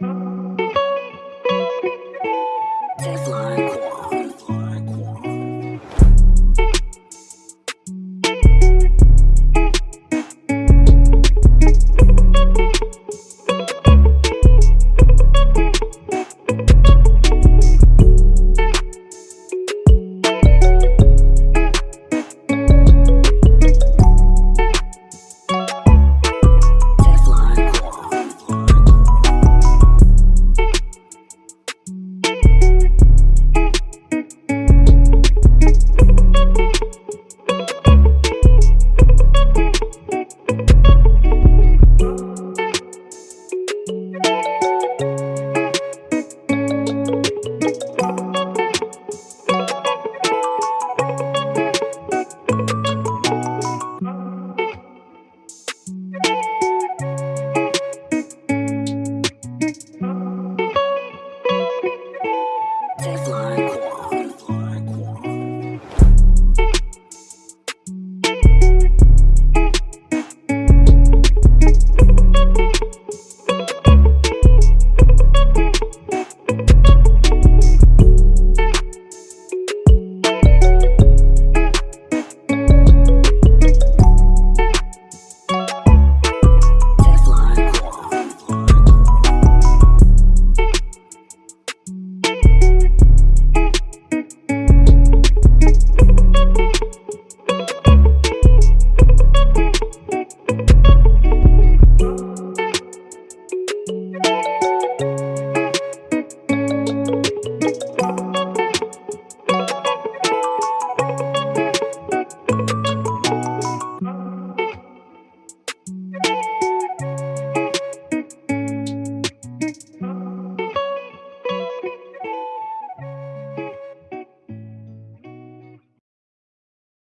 Bye. Hardcore.